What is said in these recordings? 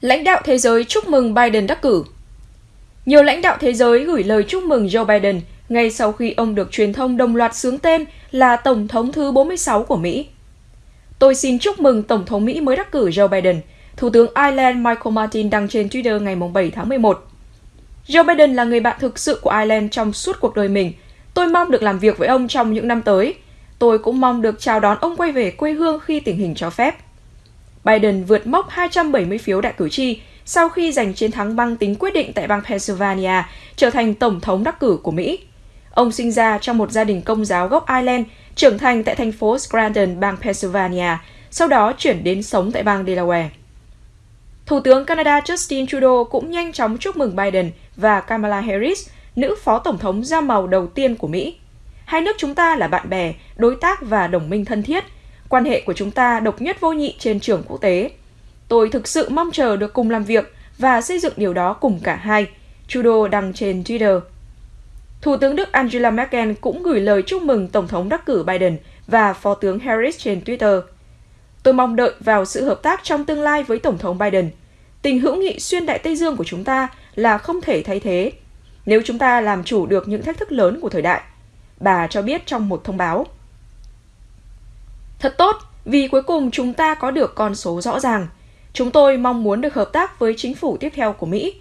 Lãnh đạo thế giới chúc mừng Biden đắc cử Nhiều lãnh đạo thế giới gửi lời chúc mừng Joe Biden ngay sau khi ông được truyền thông đồng loạt sướng tên là Tổng thống thứ 46 của Mỹ. Tôi xin chúc mừng Tổng thống Mỹ mới đắc cử Joe Biden, Thủ tướng Ireland Michael Martin đăng trên Twitter ngày 7 tháng 11. Joe Biden là người bạn thực sự của Ireland trong suốt cuộc đời mình. Tôi mong được làm việc với ông trong những năm tới. Tôi cũng mong được chào đón ông quay về quê hương khi tình hình cho phép. Biden vượt mốc 270 phiếu đại cử tri sau khi giành chiến thắng băng tính quyết định tại bang Pennsylvania, trở thành tổng thống đắc cử của Mỹ. Ông sinh ra trong một gia đình công giáo gốc Ireland, trưởng thành tại thành phố Scranton, bang Pennsylvania, sau đó chuyển đến sống tại bang Delaware. Thủ tướng Canada Justin Trudeau cũng nhanh chóng chúc mừng Biden và Kamala Harris, nữ phó tổng thống da màu đầu tiên của Mỹ. Hai nước chúng ta là bạn bè, đối tác và đồng minh thân thiết. Quan hệ của chúng ta độc nhất vô nhị trên trường quốc tế. Tôi thực sự mong chờ được cùng làm việc và xây dựng điều đó cùng cả hai, Trudeau đăng trên Twitter. Thủ tướng Đức Angela Merkel cũng gửi lời chúc mừng Tổng thống đắc cử Biden và Phó tướng Harris trên Twitter. Tôi mong đợi vào sự hợp tác trong tương lai với Tổng thống Biden. Tình hữu nghị xuyên Đại Tây Dương của chúng ta là không thể thay thế nếu chúng ta làm chủ được những thách thức lớn của thời đại, bà cho biết trong một thông báo. Thật tốt, vì cuối cùng chúng ta có được con số rõ ràng. Chúng tôi mong muốn được hợp tác với chính phủ tiếp theo của Mỹ.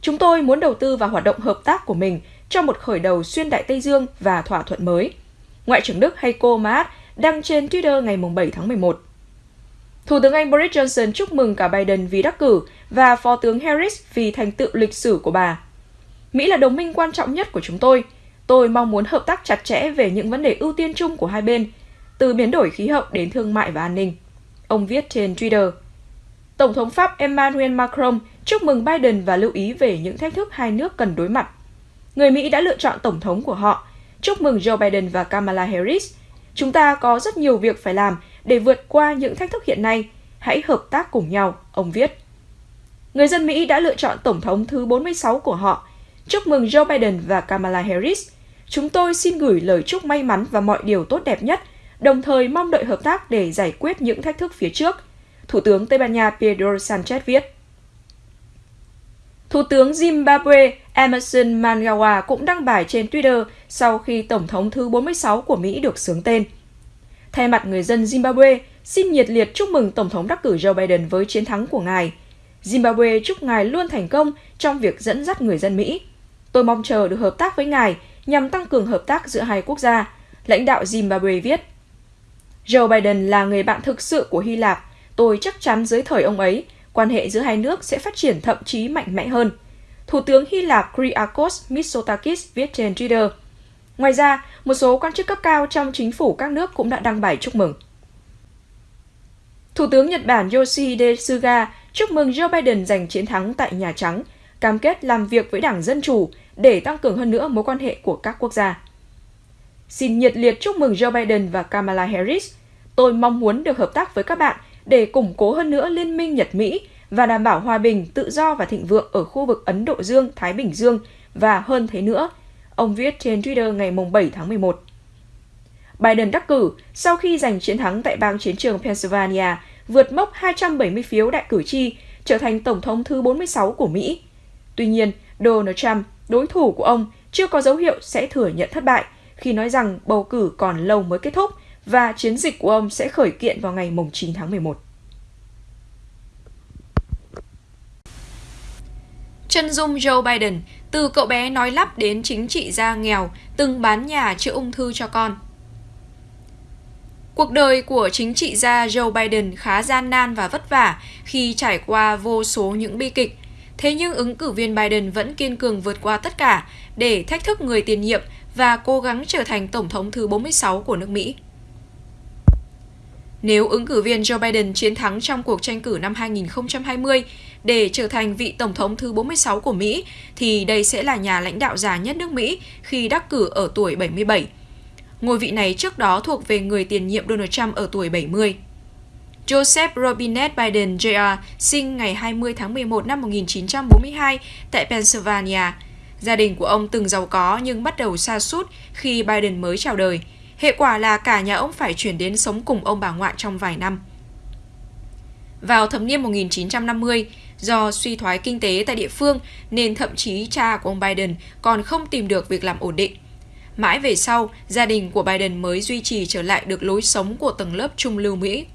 Chúng tôi muốn đầu tư vào hoạt động hợp tác của mình cho một khởi đầu xuyên Đại Tây Dương và thỏa thuận mới. Ngoại trưởng Đức Heiko Maas đăng trên Twitter ngày 7 tháng 11. Thủ tướng Anh Boris Johnson chúc mừng cả Biden vì đắc cử và Phó tướng Harris vì thành tựu lịch sử của bà. Mỹ là đồng minh quan trọng nhất của chúng tôi. Tôi mong muốn hợp tác chặt chẽ về những vấn đề ưu tiên chung của hai bên, từ biến đổi khí hậu đến thương mại và an ninh. Ông viết trên Twitter. Tổng thống Pháp Emmanuel Macron chúc mừng Biden và lưu ý về những thách thức hai nước cần đối mặt. Người Mỹ đã lựa chọn tổng thống của họ. Chúc mừng Joe Biden và Kamala Harris. Chúng ta có rất nhiều việc phải làm để vượt qua những thách thức hiện nay. Hãy hợp tác cùng nhau, ông viết. Người dân Mỹ đã lựa chọn tổng thống thứ 46 của họ. Chúc mừng Joe Biden và Kamala Harris. Chúng tôi xin gửi lời chúc may mắn và mọi điều tốt đẹp nhất, đồng thời mong đợi hợp tác để giải quyết những thách thức phía trước. Thủ tướng Tây Ban Nha Pedro Sanchez viết. Thủ tướng Zimbabwe Emerson Mnangagwa cũng đăng bài trên Twitter sau khi Tổng thống thứ 46 của Mỹ được sướng tên. Thay mặt người dân Zimbabwe, xin nhiệt liệt chúc mừng Tổng thống đắc cử Joe Biden với chiến thắng của ngài. Zimbabwe chúc ngài luôn thành công trong việc dẫn dắt người dân Mỹ. Tôi mong chờ được hợp tác với ngài nhằm tăng cường hợp tác giữa hai quốc gia, lãnh đạo Zimbabwe viết. Joe Biden là người bạn thực sự của Hy Lạp. Tôi chắc chắn dưới thời ông ấy, quan hệ giữa hai nước sẽ phát triển thậm chí mạnh mẽ hơn. Thủ tướng Hy Lạp Kyriakos Mitsotakis viết trên Twitter. Ngoài ra, một số quan chức cấp cao trong chính phủ các nước cũng đã đăng bài chúc mừng. Thủ tướng Nhật Bản Yoshihide Suga chúc mừng Joe Biden giành chiến thắng tại Nhà Trắng, cam kết làm việc với Đảng Dân Chủ để tăng cường hơn nữa mối quan hệ của các quốc gia. Xin nhiệt liệt chúc mừng Joe Biden và Kamala Harris. Tôi mong muốn được hợp tác với các bạn để củng cố hơn nữa liên minh Nhật-Mỹ và đảm bảo hòa bình, tự do và thịnh vượng ở khu vực Ấn Độ Dương, Thái Bình Dương và hơn thế nữa, ông viết trên Twitter ngày 7 tháng 11. Biden đắc cử sau khi giành chiến thắng tại bang chiến trường Pennsylvania, vượt mốc 270 phiếu đại cử tri, trở thành Tổng thống thứ 46 của Mỹ. Tuy nhiên, Donald Trump, đối thủ của ông, chưa có dấu hiệu sẽ thừa nhận thất bại khi nói rằng bầu cử còn lâu mới kết thúc và chiến dịch của ông sẽ khởi kiện vào ngày 9 tháng 11. Chân dung Joe Biden, từ cậu bé nói lắp đến chính trị gia nghèo, từng bán nhà chữa ung thư cho con. Cuộc đời của chính trị gia Joe Biden khá gian nan và vất vả khi trải qua vô số những bi kịch. Thế nhưng ứng cử viên Biden vẫn kiên cường vượt qua tất cả để thách thức người tiền nhiệm và cố gắng trở thành tổng thống thứ 46 của nước Mỹ. Nếu ứng cử viên Joe Biden chiến thắng trong cuộc tranh cử năm 2020 để trở thành vị tổng thống thứ 46 của Mỹ, thì đây sẽ là nhà lãnh đạo già nhất nước Mỹ khi đắc cử ở tuổi 77. Ngôi vị này trước đó thuộc về người tiền nhiệm Donald Trump ở tuổi 70. Joseph Robinette Biden Jr. sinh ngày 20 tháng 11 năm 1942 tại Pennsylvania. Gia đình của ông từng giàu có nhưng bắt đầu sa sút khi Biden mới chào đời – Hệ quả là cả nhà ông phải chuyển đến sống cùng ông bà ngoại trong vài năm. Vào thập niên 1950, Do suy thoái kinh tế tại địa phương nên thậm chí cha của ông Biden còn không tìm được việc làm ổn định. Mãi về sau, gia đình của Biden mới duy trì trở lại được lối sống của tầng lớp trung lưu Mỹ.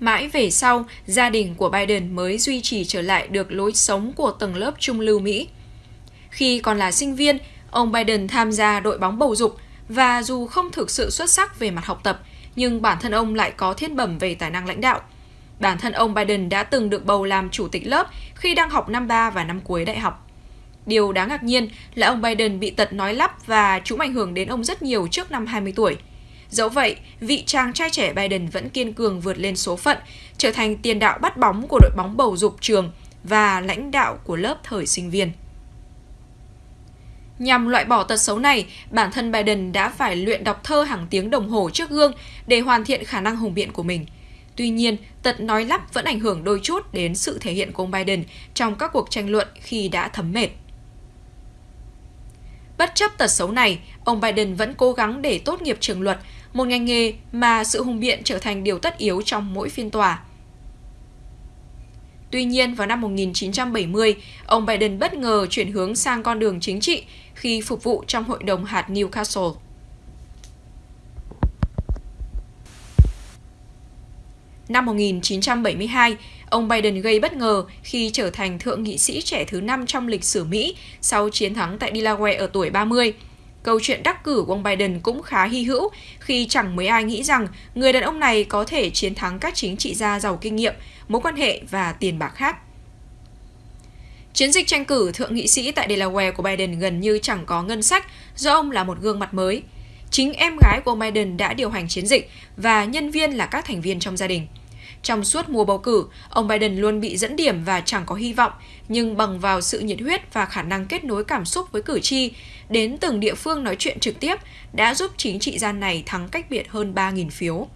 Mãi về sau, gia đình của Biden mới duy trì trở lại được lối sống của tầng lớp trung lưu Mỹ. Khi còn là sinh viên, ông Biden tham gia đội bóng bầu dục và dù không thực sự xuất sắc về mặt học tập, nhưng bản thân ông lại có thiên bẩm về tài năng lãnh đạo. Bản thân ông Biden đã từng được bầu làm chủ tịch lớp khi đang học năm 3 và năm cuối đại học. Điều đáng ngạc nhiên là ông Biden bị tật nói lắp và chúng ảnh hưởng đến ông rất nhiều trước năm 20 tuổi. Dẫu vậy, vị chàng trai trẻ Biden vẫn kiên cường vượt lên số phận, trở thành tiền đạo bắt bóng của đội bóng bầu dục trường và lãnh đạo của lớp thời sinh viên. Nhằm loại bỏ tật xấu này, bản thân Biden đã phải luyện đọc thơ hàng tiếng đồng hồ trước gương để hoàn thiện khả năng hùng biện của mình. Tuy nhiên, tật nói lắp vẫn ảnh hưởng đôi chút đến sự thể hiện của ông Biden trong các cuộc tranh luận khi đã thấm mệt. Bất chấp tật xấu này, ông Biden vẫn cố gắng để tốt nghiệp trường luật, một ngành nghề mà sự hùng biện trở thành điều tất yếu trong mỗi phiên tòa. Tuy nhiên, vào năm 1970, ông Biden bất ngờ chuyển hướng sang con đường chính trị khi phục vụ trong hội đồng hạt Newcastle. Năm 1972, ông Biden gây bất ngờ khi trở thành thượng nghị sĩ trẻ thứ năm trong lịch sử Mỹ sau chiến thắng tại Delaware ở tuổi 30. Câu chuyện đắc cử của ông Biden cũng khá hy hữu khi chẳng mấy ai nghĩ rằng người đàn ông này có thể chiến thắng các chính trị gia giàu kinh nghiệm, mối quan hệ và tiền bạc khác. Chiến dịch tranh cử thượng nghị sĩ tại Delaware của Biden gần như chẳng có ngân sách do ông là một gương mặt mới. Chính em gái của ông Biden đã điều hành chiến dịch và nhân viên là các thành viên trong gia đình. Trong suốt mùa bầu cử, ông Biden luôn bị dẫn điểm và chẳng có hy vọng, nhưng bằng vào sự nhiệt huyết và khả năng kết nối cảm xúc với cử tri, đến từng địa phương nói chuyện trực tiếp đã giúp chính trị gia này thắng cách biệt hơn 3.000 phiếu.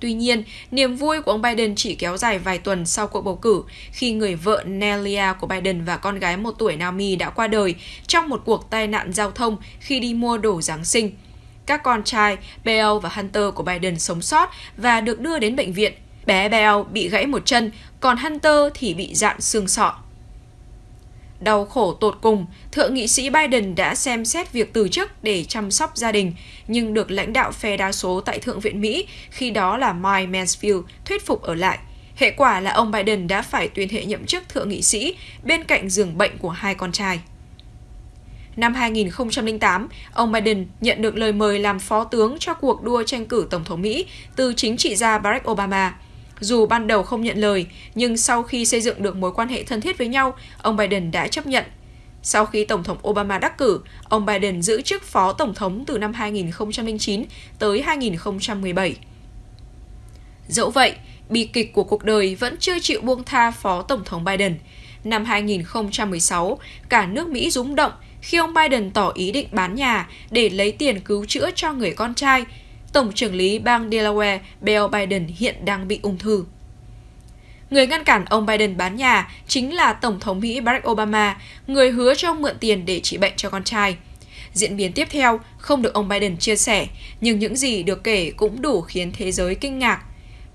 Tuy nhiên, niềm vui của ông Biden chỉ kéo dài vài tuần sau cuộc bầu cử khi người vợ Nelia của Biden và con gái một tuổi Naomi đã qua đời trong một cuộc tai nạn giao thông khi đi mua đồ Giáng sinh. Các con trai Bell và Hunter của Biden sống sót và được đưa đến bệnh viện. Bé Bell bị gãy một chân, còn Hunter thì bị dạn xương sọ. Đau khổ tột cùng, Thượng nghị sĩ Biden đã xem xét việc từ chức để chăm sóc gia đình, nhưng được lãnh đạo phe đa số tại Thượng viện Mỹ, khi đó là Mike Mansfield, thuyết phục ở lại. Hệ quả là ông Biden đã phải tuyên hệ nhậm chức thượng nghị sĩ bên cạnh giường bệnh của hai con trai. Năm 2008, ông Biden nhận được lời mời làm phó tướng cho cuộc đua tranh cử Tổng thống Mỹ từ chính trị gia Barack Obama – dù ban đầu không nhận lời, nhưng sau khi xây dựng được mối quan hệ thân thiết với nhau, ông Biden đã chấp nhận. Sau khi Tổng thống Obama đắc cử, ông Biden giữ chức Phó Tổng thống từ năm 2009 tới 2017. Dẫu vậy, bi kịch của cuộc đời vẫn chưa chịu buông tha Phó Tổng thống Biden. Năm 2016, cả nước Mỹ rúng động khi ông Biden tỏ ý định bán nhà để lấy tiền cứu chữa cho người con trai Tổng trưởng lý bang Delaware Bill Biden hiện đang bị ung thư. Người ngăn cản ông Biden bán nhà chính là Tổng thống Mỹ Barack Obama, người hứa cho ông mượn tiền để trị bệnh cho con trai. Diễn biến tiếp theo không được ông Biden chia sẻ, nhưng những gì được kể cũng đủ khiến thế giới kinh ngạc.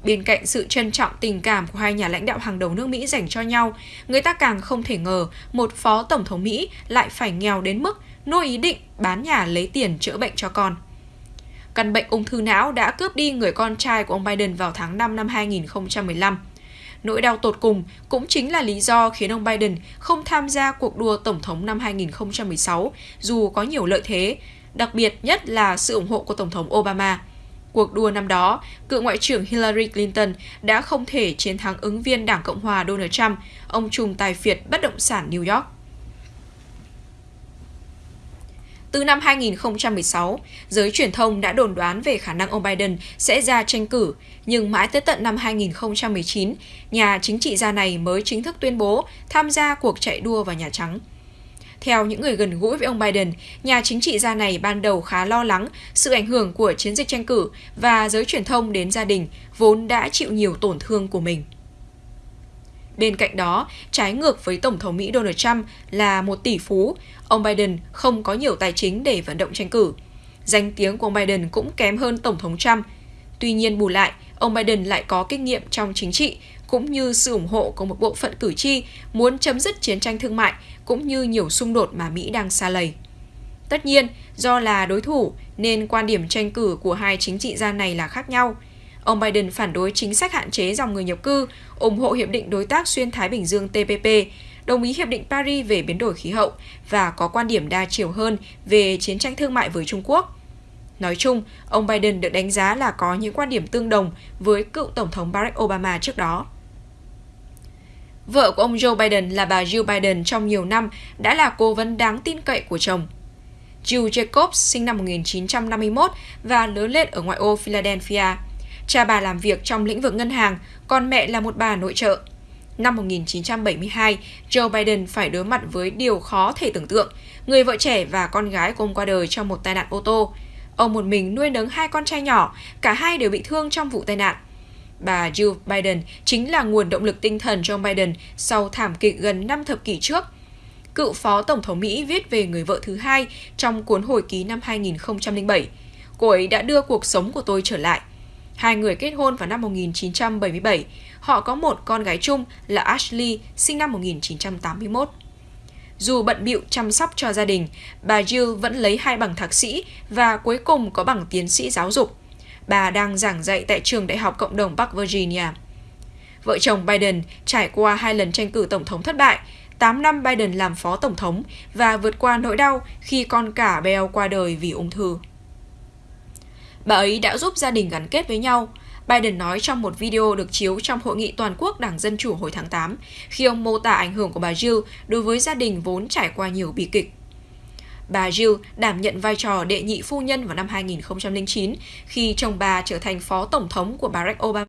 Bên cạnh sự trân trọng tình cảm của hai nhà lãnh đạo hàng đầu nước Mỹ dành cho nhau, người ta càng không thể ngờ một phó tổng thống Mỹ lại phải nghèo đến mức nuôi ý định bán nhà lấy tiền chữa bệnh cho con. Căn bệnh ung thư não đã cướp đi người con trai của ông Biden vào tháng 5 năm 2015. Nỗi đau tột cùng cũng chính là lý do khiến ông Biden không tham gia cuộc đua tổng thống năm 2016 dù có nhiều lợi thế, đặc biệt nhất là sự ủng hộ của Tổng thống Obama. Cuộc đua năm đó, cựu Ngoại trưởng Hillary Clinton đã không thể chiến thắng ứng viên Đảng Cộng hòa Donald Trump, ông trùm tài phiệt bất động sản New York. Từ năm 2016, giới truyền thông đã đồn đoán về khả năng ông Biden sẽ ra tranh cử, nhưng mãi tới tận năm 2019, nhà chính trị gia này mới chính thức tuyên bố tham gia cuộc chạy đua vào Nhà Trắng. Theo những người gần gũi với ông Biden, nhà chính trị gia này ban đầu khá lo lắng sự ảnh hưởng của chiến dịch tranh cử và giới truyền thông đến gia đình vốn đã chịu nhiều tổn thương của mình. Bên cạnh đó, trái ngược với Tổng thống Mỹ Donald Trump là một tỷ phú, ông Biden không có nhiều tài chính để vận động tranh cử. Danh tiếng của ông Biden cũng kém hơn Tổng thống Trump. Tuy nhiên bù lại, ông Biden lại có kinh nghiệm trong chính trị cũng như sự ủng hộ của một bộ phận cử tri muốn chấm dứt chiến tranh thương mại cũng như nhiều xung đột mà Mỹ đang xa lầy. Tất nhiên, do là đối thủ nên quan điểm tranh cử của hai chính trị gia này là khác nhau. Ông Biden phản đối chính sách hạn chế dòng người nhập cư, ủng hộ Hiệp định Đối tác Xuyên Thái Bình Dương TPP, đồng ý Hiệp định Paris về biến đổi khí hậu và có quan điểm đa chiều hơn về chiến tranh thương mại với Trung Quốc. Nói chung, ông Biden được đánh giá là có những quan điểm tương đồng với cựu Tổng thống Barack Obama trước đó. Vợ của ông Joe Biden là bà Jill Biden trong nhiều năm đã là cố vấn đáng tin cậy của chồng. Jill Jacobs sinh năm 1951 và lớn lên ở ngoại ô Philadelphia. Cha bà làm việc trong lĩnh vực ngân hàng, còn mẹ là một bà nội trợ. Năm 1972, Joe Biden phải đối mặt với điều khó thể tưởng tượng. Người vợ trẻ và con gái của ông qua đời trong một tai nạn ô tô. Ông một mình nuôi nấng hai con trai nhỏ, cả hai đều bị thương trong vụ tai nạn. Bà Jill Biden chính là nguồn động lực tinh thần cho Biden sau thảm kịch gần 5 thập kỷ trước. Cựu Phó Tổng thống Mỹ viết về người vợ thứ hai trong cuốn hồi ký năm 2007. Cô ấy đã đưa cuộc sống của tôi trở lại. Hai người kết hôn vào năm 1977. Họ có một con gái chung là Ashley, sinh năm 1981. Dù bận bịu chăm sóc cho gia đình, bà Jill vẫn lấy hai bằng thạc sĩ và cuối cùng có bằng tiến sĩ giáo dục. Bà đang giảng dạy tại trường Đại học Cộng đồng Bắc Virginia. Vợ chồng Biden trải qua hai lần tranh cử tổng thống thất bại, 8 năm Biden làm phó tổng thống và vượt qua nỗi đau khi con cả Bell qua đời vì ung thư. Bà ấy đã giúp gia đình gắn kết với nhau, Biden nói trong một video được chiếu trong hội nghị toàn quốc Đảng Dân Chủ hồi tháng 8, khi ông mô tả ảnh hưởng của bà Jill đối với gia đình vốn trải qua nhiều bi kịch. Bà Jill đảm nhận vai trò đệ nhị phu nhân vào năm 2009 khi chồng bà trở thành phó tổng thống của Barack Obama.